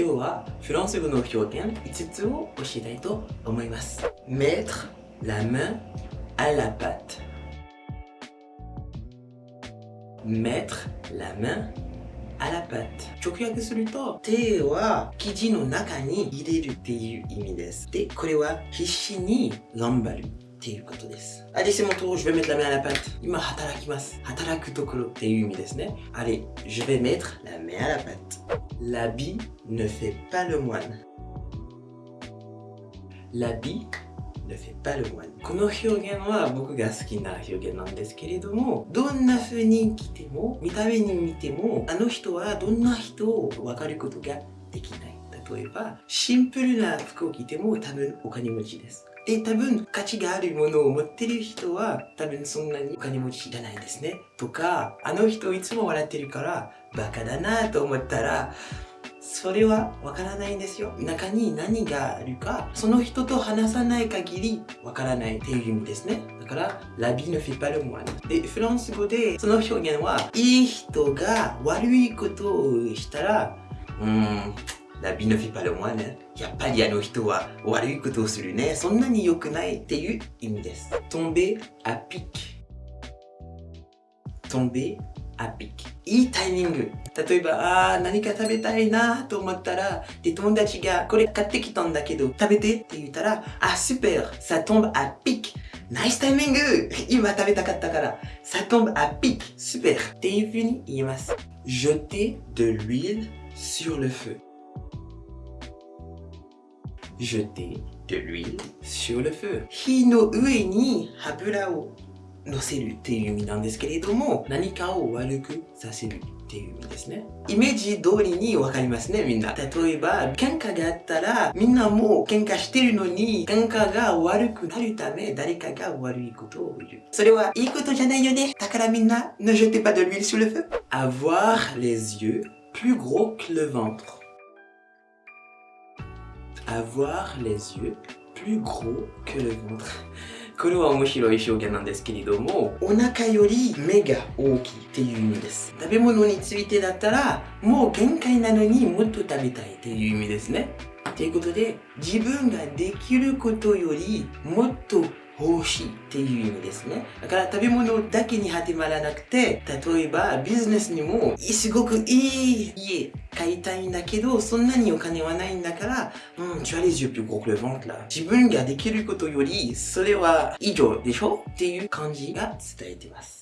今日はフランス語の表現5つを教えたいと思います。Mettre la main à la pâte. Mettre la main à la pâte. 直訳すると手は生地の中に入れるっていう意味です。でこれは必死に頑張る。っていうことです。あれ、c'est mon tour, je vais mettre la main à la pâte. 今、働きます。働くところっていう意味ですね。あれ、この表現は僕が好きな表現なんですけれども、どんな風に来ても、見た目に見ても、あの人はどんな人を分かることができない。例えば、シンプルな服を着ても多分お金持ちです。で、多分価値があるものを持ってる人は多分そんなにお金持ちじゃないですね。とか、あの人いつも笑ってるからバカだなと思ったら、それはわからないんですよ。中に何があるか、その人と話さない限りわからないっていう意味ですね。だから、ラビ ne fait pas le moine。で、フランス語でその表現は、いい人が悪いことをしたら、うーん、ラビ ne fait pas le moine。やっぱりあの人は悪いことをするね。そんなに良くないっていう意味です。tomber à pic。tomber à pic。いいタイミング。例えば、あー、何か食べたいなと思ったら、で、友達がこれ買ってきたんだけど、食べてって言ったら、あ、super, ça tombe à pic. ナイスタイミング今食べたかったから。ça tombe à pic. super. っていう風に言います。jeter de l'huile sur le feu. Jeter de l'huile sur le feu. 火の上に油を乗せるっていう意味なんですけれども何かを悪くさせるっていう意味ですねイメージ通りにわかりますねみんな例えば喧嘩があったらみんなもう喧嘩してるのに喧嘩が悪くなるため誰かが悪いことを言うそれはいいことじゃないよねだからみんな ne jetez pas de l'huile sur le feu. Avoir les yeux plus gros que le ventre avoir les yeux plus gros que le ventre これは面白い表現なんですけれども、お腹より目が大きいっていう意味です。食べ物についてだったら、もう限界なのにもっと食べたいっていう意味ですね。ということで、自分ができることよりもっと欲しいっていう意味ですね。だから食べ物だけに始まらなくて、例えばビジネスにもすごくいい家買いたいんだけど、そんなにお金はないんだから、うん、tu as les yeux plus gros que le ventre là. 自分ができることより、それは以上でしょ？っていう感じが伝えてます。